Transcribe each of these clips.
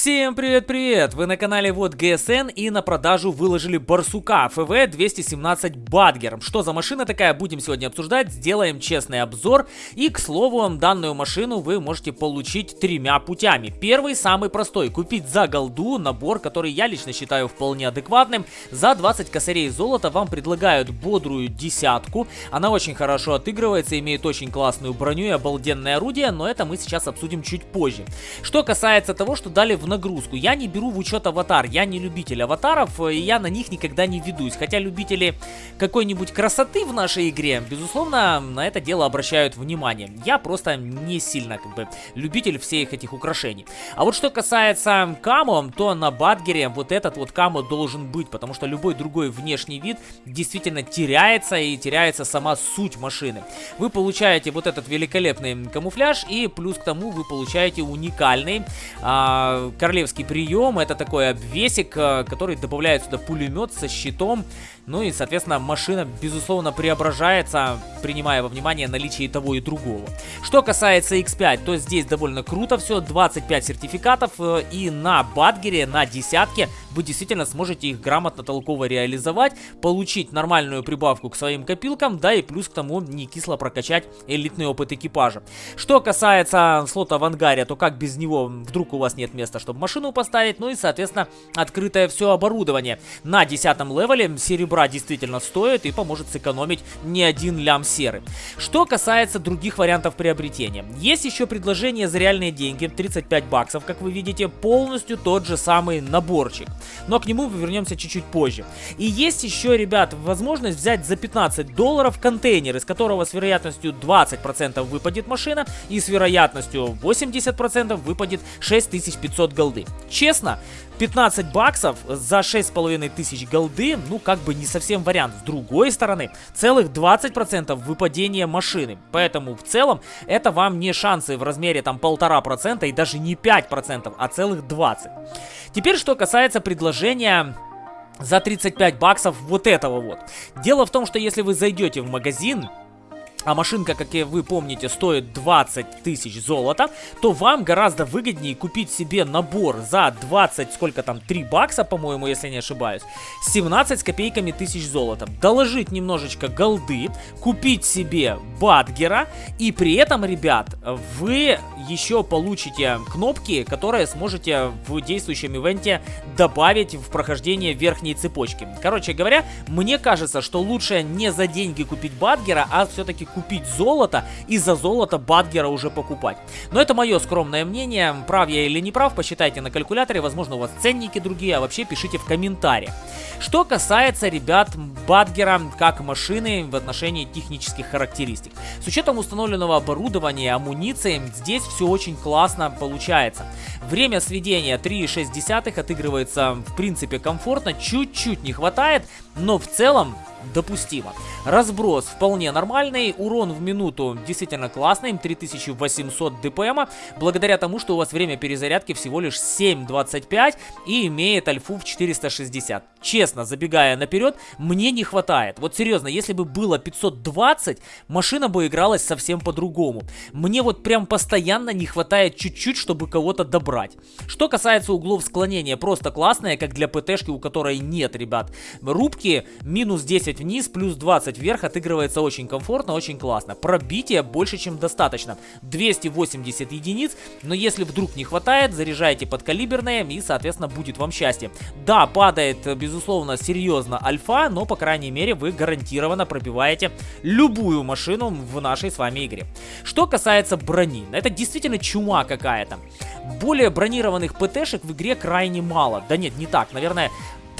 Всем привет-привет! Вы на канале Вот ГСН и на продажу выложили Барсука ФВ 217 Бадгер. Что за машина такая, будем сегодня обсуждать, сделаем честный обзор. И, к слову, данную машину вы можете получить тремя путями. Первый, самый простой, купить за голду набор, который я лично считаю вполне адекватным. За 20 косарей золота вам предлагают бодрую десятку. Она очень хорошо отыгрывается, имеет очень классную броню и обалденное орудие, но это мы сейчас обсудим чуть позже. Что касается того, что дали в нагрузку. Я не беру в учет аватар, я не любитель аватаров, и я на них никогда не ведусь. Хотя любители какой-нибудь красоты в нашей игре, безусловно, на это дело обращают внимание. Я просто не сильно, как бы, любитель всех этих украшений. А вот что касается камо, то на Бадгере вот этот вот камо должен быть, потому что любой другой внешний вид действительно теряется и теряется сама суть машины. Вы получаете вот этот великолепный камуфляж и плюс к тому вы получаете уникальный а, королевский прием. Это такой обвесик, э, который добавляет сюда пулемет со щитом. Ну и, соответственно, машина, безусловно, преображается, принимая во внимание наличие того и другого. Что касается X5, то здесь довольно круто все. 25 сертификатов э, и на Бадгере, на десятке вы действительно сможете их грамотно, толково реализовать, получить нормальную прибавку к своим копилкам, да и плюс к тому не кисло прокачать элитный опыт экипажа. Что касается слота в ангаре, то как без него вдруг у вас нет места, чтобы машину поставить, ну и, соответственно, открытое все оборудование. На 10 левеле серебра действительно стоит и поможет сэкономить не один лям серы. Что касается других вариантов приобретения. Есть еще предложение за реальные деньги, 35 баксов, как вы видите, полностью тот же самый наборчик но к нему мы вернемся чуть-чуть позже. И есть еще, ребят, возможность взять за 15 долларов контейнер, из которого с вероятностью 20% выпадет машина и с вероятностью 80% выпадет 6500 голды. Честно, 15 баксов за 6500 голды, ну как бы не совсем вариант. С другой стороны, целых 20% выпадения машины. Поэтому в целом это вам не шансы в размере там полтора процента и даже не 5%, а целых 20. Теперь что касается предложения за 35 баксов вот этого вот. Дело в том, что если вы зайдете в магазин а машинка, как и вы помните, стоит 20 тысяч золота, то вам гораздо выгоднее купить себе набор за 20, сколько там, 3 бакса, по-моему, если не ошибаюсь, 17 с копейками тысяч золота, доложить немножечко голды, купить себе бадгера, и при этом, ребят, вы еще получите кнопки, которые сможете в действующем ивенте добавить в прохождение верхней цепочки. Короче говоря, мне кажется, что лучше не за деньги купить бадгера, а все-таки купить золото и за золото Бадгера уже покупать. Но это мое скромное мнение, прав я или не прав, посчитайте на калькуляторе, возможно у вас ценники другие, а вообще пишите в комментариях. Что касается, ребят, Бадгера как машины в отношении технических характеристик. С учетом установленного оборудования и амуниции, здесь все очень классно получается. Время сведения 3,6 отыгрывается в принципе комфортно, чуть-чуть не хватает, но в целом допустимо. Разброс вполне нормальный, урон в минуту действительно классный, 3800 дпм, благодаря тому, что у вас время перезарядки всего лишь 7.25 и имеет альфу в 460. Честно, забегая наперед, мне не хватает. Вот серьезно, если бы было 520, машина бы игралась совсем по-другому. Мне вот прям постоянно не хватает чуть-чуть, чтобы кого-то добрать. Что касается углов склонения, просто классная, как для ПТшки, у которой нет, ребят. Рубки минус 10 вниз, плюс 20 вверх отыгрывается очень комфортно, очень классно. Пробитие больше, чем достаточно. 280 единиц, но если вдруг не хватает, заряжайте подкалиберные и, соответственно, будет вам счастье. Да, падает, безусловно, серьезно альфа, но, по крайней мере, вы гарантированно пробиваете любую машину в нашей с вами игре. Что касается брони, это действительно чума какая-то. Более бронированных ПТшек в игре крайне мало. Да нет, не так. Наверное,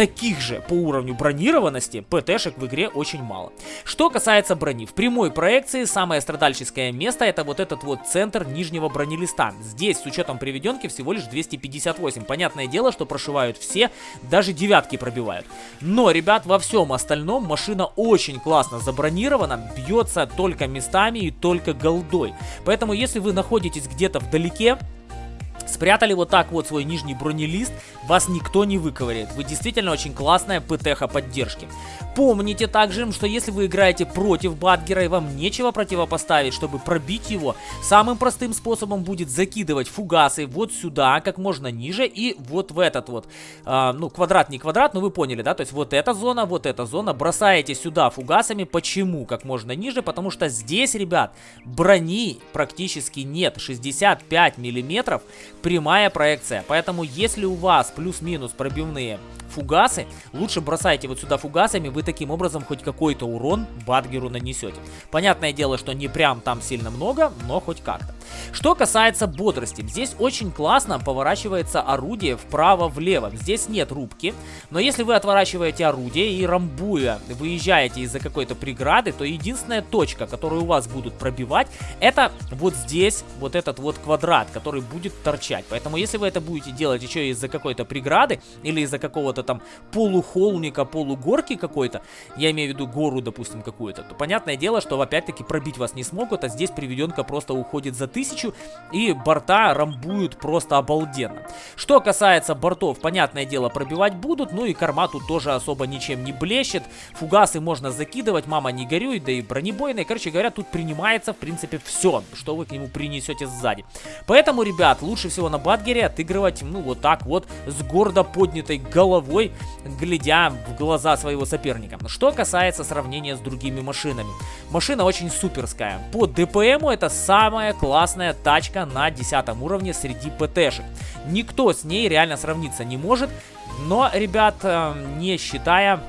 таких же по уровню бронированности ПТшек в игре очень мало. Что касается брони, в прямой проекции самое страдальческое место это вот этот вот центр нижнего бронелиста. Здесь с учетом приведенки всего лишь 258. Понятное дело, что прошивают все, даже девятки пробивают. Но, ребят, во всем остальном машина очень классно забронирована, бьется только местами и только голдой. Поэтому, если вы находитесь где-то вдалеке, Спрятали вот так вот свой нижний бронелист, вас никто не выковыряет. Вы действительно очень классная ПТХ поддержки. Помните также, что если вы играете против Бадгера и вам нечего противопоставить, чтобы пробить его, самым простым способом будет закидывать фугасы вот сюда, как можно ниже, и вот в этот вот, э, ну, квадрат не квадрат, но вы поняли, да, то есть вот эта зона, вот эта зона, бросаете сюда фугасами, почему как можно ниже, потому что здесь, ребят, брони практически нет, 65 миллиметров, прямая проекция, поэтому если у вас плюс-минус пробивные фугасы, лучше бросайте вот сюда фугасами, вы таким образом хоть какой-то урон Бадгеру нанесете. Понятное дело, что не прям там сильно много, но хоть как-то. Что касается бодрости, здесь очень классно поворачивается орудие вправо-влево. Здесь нет рубки, но если вы отворачиваете орудие и рамбуя выезжаете из-за какой-то преграды, то единственная точка, которую у вас будут пробивать, это вот здесь, вот этот вот квадрат, который будет торчать. Поэтому если вы это будете делать еще из-за какой-то преграды или из-за какого-то там полухолмика, полугорки какой-то, я имею в виду гору, допустим, какую-то, то понятное дело, что опять-таки пробить вас не смогут, а здесь приведенка просто уходит за тысячу тысячу, и борта рамбуют просто обалденно. Что касается бортов, понятное дело, пробивать будут, ну и корма тут тоже особо ничем не блещет. Фугасы можно закидывать, мама не горюй, да и бронебойные. Короче говоря, тут принимается, в принципе, все, что вы к нему принесете сзади. Поэтому, ребят, лучше всего на Бадгере отыгрывать, ну, вот так вот, с гордо поднятой головой, глядя в глаза своего соперника. Что касается сравнения с другими машинами. Машина очень суперская. По ДПМу это самая классная классная тачка на 10 уровне среди ПТшек. Никто с ней реально сравниться не может, но, ребят, э, не считая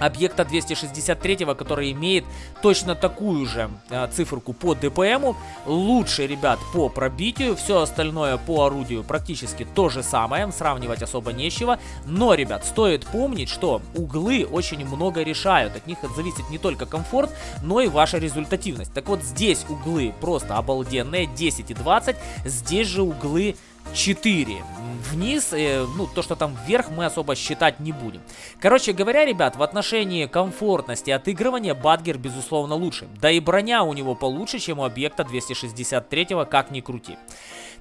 объекта 263, который имеет точно такую же э, циферку по ДПМу. Лучше, ребят, по пробитию. Все остальное по орудию практически то же самое. Сравнивать особо нечего. Но, ребят, стоит помнить, что углы очень много решают. От них зависит не только комфорт, но и ваша результативность. Так вот, здесь углы просто обалденные. 10 и 20. Здесь же углы 4. Вниз, э, ну, то, что там вверх, мы особо считать не будем. Короче говоря, ребят, в отношении комфортности отыгрывания Бадгер, безусловно, лучше. Да и броня у него получше, чем у объекта 263, как ни крути.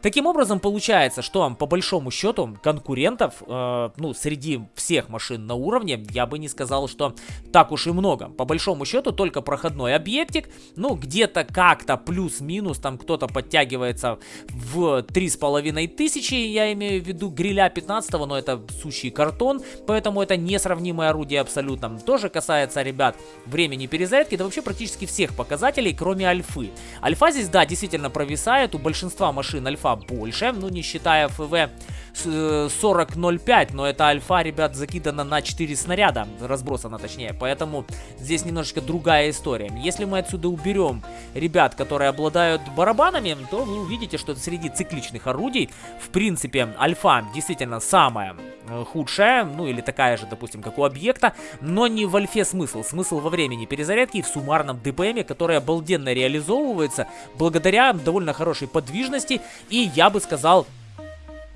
Таким образом, получается, что по большому счету конкурентов, э, ну, среди всех машин на уровне, я бы не сказал, что так уж и много. По большому счету, только проходной объектик, ну, где-то как-то плюс-минус, там кто-то подтягивается в 3500, я имею в виду гриля 15, но это сущий картон, поэтому это несравнимое орудие абсолютно. Тоже касается, ребят, времени перезарядки, да вообще практически всех показателей, кроме альфы. Альфа здесь, да, действительно провисает, у большинства машин альфа больше, ну не считая ФВ 40.05, но это альфа, ребят, закидана на 4 снаряда, разбросана точнее, поэтому здесь немножечко другая история. Если мы отсюда уберем ребят, которые обладают барабанами, то вы увидите, что среди цикличных орудий, в принципе, альфа действительно самая э, худшая, ну или такая же, допустим, как у объекта, но не в альфе смысл, смысл во времени перезарядки и в суммарном ДПМе, который обалденно реализовывается благодаря довольно хорошей подвижности. И, я бы сказал,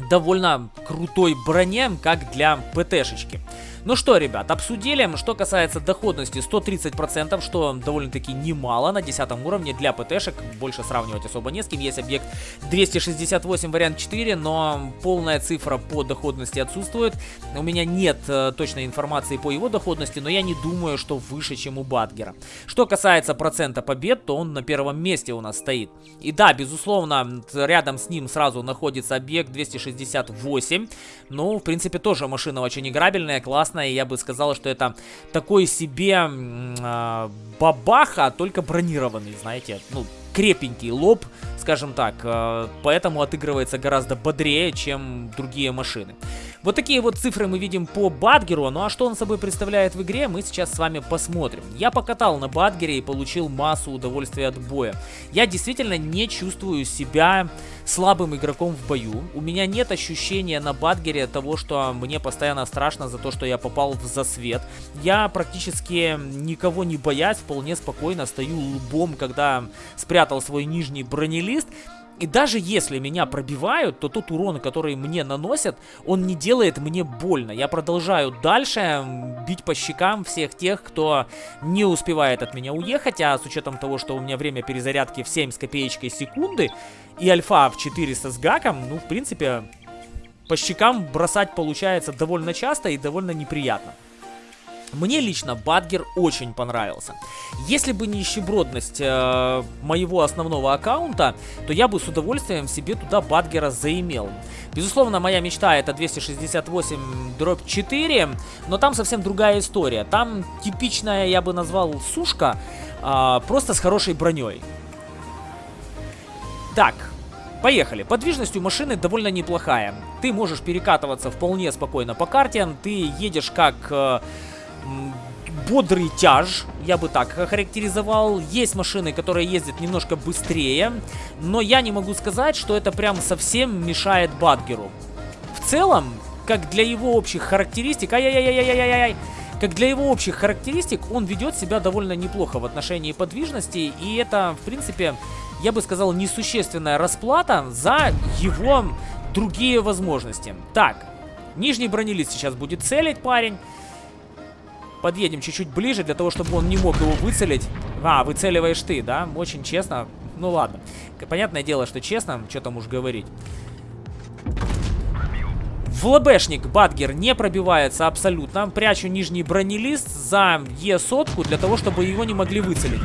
довольно крутой броне, как для ПТшечки. Ну что, ребят, обсудили. Что касается доходности, 130%, что довольно-таки немало на 10 уровне для ПТшек. Больше сравнивать особо не с кем. Есть объект 268 вариант 4, но полная цифра по доходности отсутствует. У меня нет э, точной информации по его доходности, но я не думаю, что выше, чем у Батгера. Что касается процента побед, то он на первом месте у нас стоит. И да, безусловно, рядом с ним сразу находится объект 268. Ну, в принципе, тоже машина очень играбельная, классная классно, и я бы сказал, что это такой себе э, бабаха, только бронированный, знаете, ну, крепенький лоб, скажем так, э, поэтому отыгрывается гораздо бодрее, чем другие машины. Вот такие вот цифры мы видим по Бадгеру, ну а что он собой представляет в игре, мы сейчас с вами посмотрим. Я покатал на Бадгере и получил массу удовольствия от боя. Я действительно не чувствую себя слабым игроком в бою. У меня нет ощущения на Бадгере того, что мне постоянно страшно за то, что я попал в засвет. Я практически никого не боясь, вполне спокойно стою лбом, когда спрятал свой нижний бронелист. И даже если меня пробивают, то тот урон, который мне наносят, он не делает мне больно. Я продолжаю дальше бить по щекам всех тех, кто не успевает от меня уехать, а с учетом того, что у меня время перезарядки в 7 с копеечкой секунды и альфа в 400 с гаком, ну, в принципе, по щекам бросать получается довольно часто и довольно неприятно. Мне лично Бадгер очень понравился. Если бы не нищебродность э, моего основного аккаунта, то я бы с удовольствием себе туда Бадгера заимел. Безусловно, моя мечта это 268 дробь 4, но там совсем другая история. Там типичная, я бы назвал, сушка, э, просто с хорошей броней. Так, Поехали. Подвижность у машины довольно неплохая. Ты можешь перекатываться вполне спокойно по карте. Ты едешь как э, бодрый тяж, я бы так характеризовал. Есть машины, которые ездят немножко быстрее, но я не могу сказать, что это прям совсем мешает Бадгеру. В целом, как для его общих характеристик... Ай-яй-яй-яй-яй-яй-яй! Как для его общих характеристик, он ведет себя довольно неплохо в отношении подвижности, и это, в принципе, я бы сказал, несущественная расплата за его другие возможности. Так, нижний бронелист сейчас будет целить парень. Подъедем чуть-чуть ближе, для того, чтобы он не мог его выцелить. А, выцеливаешь ты, да? Очень честно. Ну ладно. Понятное дело, что честно, что там уж говорить. В ЛБшник Бадгер не пробивается абсолютно. Прячу нижний бронелист за Е-сотку, для того, чтобы его не могли выцелить.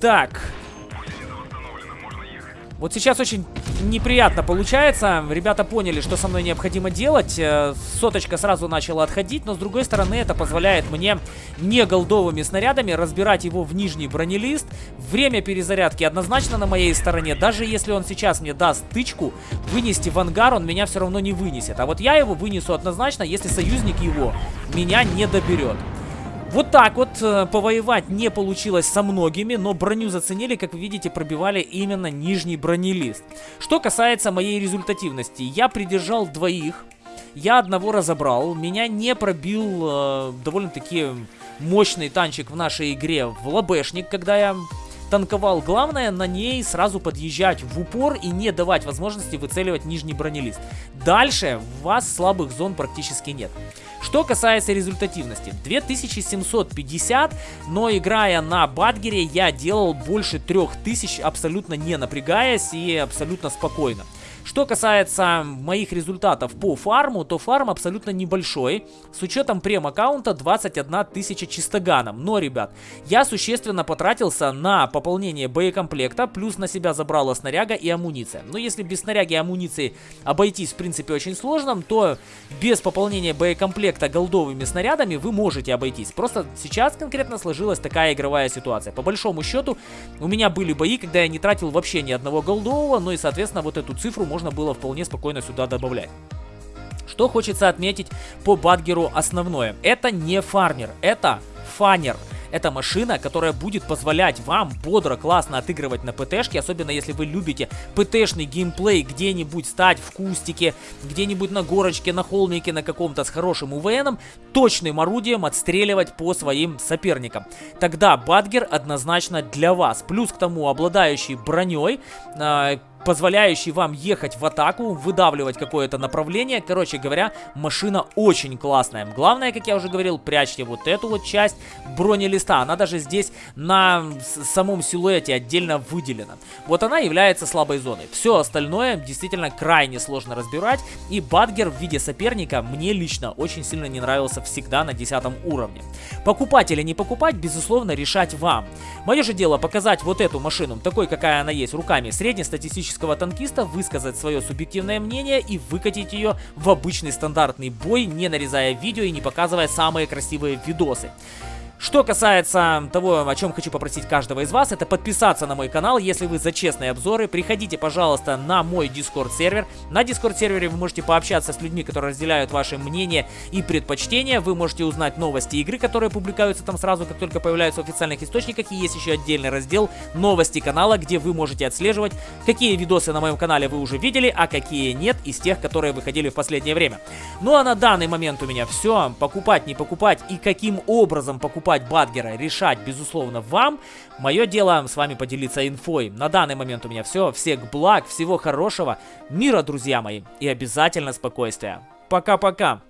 Так. Вот сейчас очень неприятно получается. Ребята поняли, что со мной необходимо делать. Э, соточка сразу начала отходить, но с другой стороны это позволяет мне не голдовыми снарядами разбирать его в нижний бронелист. Время перезарядки однозначно на моей стороне. Даже если он сейчас мне даст тычку, вынести в ангар он меня все равно не вынесет. А вот я его вынесу однозначно, если союзник его меня не доберет. Вот так вот э, повоевать не получилось со многими, но броню заценили, как вы видите, пробивали именно нижний бронелист. Что касается моей результативности, я придержал двоих, я одного разобрал, меня не пробил э, довольно-таки мощный танчик в нашей игре в лобешник, когда я танковал. Главное на ней сразу подъезжать в упор и не давать возможности выцеливать нижний бронелист. Дальше у вас слабых зон практически нет. Что касается результативности, 2750, но играя на Бадгере я делал больше 3000 абсолютно не напрягаясь и абсолютно спокойно. Что касается моих результатов по фарму, то фарм абсолютно небольшой, с учетом прем-аккаунта 21 тысяча чистоганом. Но, ребят, я существенно потратился на пополнение боекомплекта, плюс на себя забрала снаряга и амуниция. Но если без снаряги и амуниции обойтись, в принципе, очень сложно, то без пополнения боекомплекта голдовыми снарядами вы можете обойтись. Просто сейчас конкретно сложилась такая игровая ситуация. По большому счету, у меня были бои, когда я не тратил вообще ни одного голдового, ну и, соответственно, вот эту цифру можно было вполне спокойно сюда добавлять. Что хочется отметить по Бадгеру основное. Это не фармер, это фанер. Это машина, которая будет позволять вам бодро, классно отыгрывать на ПТшке, особенно если вы любите ПТшный геймплей, где-нибудь стать в кустике, где-нибудь на горочке, на холмике, на каком-то с хорошим УВНом, точным орудием отстреливать по своим соперникам. Тогда Бадгер однозначно для вас. Плюс к тому обладающий броней, э, позволяющий вам ехать в атаку, выдавливать какое-то направление. Короче говоря, машина очень классная. Главное, как я уже говорил, прячьте вот эту вот часть бронелиста. Она даже здесь на самом силуэте отдельно выделена. Вот она является слабой зоной. Все остальное действительно крайне сложно разбирать. И Бадгер в виде соперника мне лично очень сильно не нравился всегда на 10 уровне. Покупать или не покупать, безусловно, решать вам. Мое же дело показать вот эту машину, такой, какая она есть, руками среднестатистического классического танкиста высказать свое субъективное мнение и выкатить ее в обычный стандартный бой, не нарезая видео и не показывая самые красивые видосы. Что касается того, о чем хочу попросить каждого из вас, это подписаться на мой канал, если вы за честные обзоры. Приходите, пожалуйста, на мой Discord сервер. На Discord сервере вы можете пообщаться с людьми, которые разделяют ваши мнения и предпочтения. Вы можете узнать новости игры, которые публикуются там сразу, как только появляются в официальных источниках. И есть еще отдельный раздел новости канала, где вы можете отслеживать, какие видосы на моем канале вы уже видели, а какие нет из тех, которые выходили в последнее время. Ну а на данный момент у меня все. Покупать, не покупать и каким образом покупать покупать Бадгера, решать, безусловно, вам. Мое дело с вами поделиться инфой. На данный момент у меня все. Всех благ, всего хорошего, мира, друзья мои, и обязательно спокойствия. Пока-пока.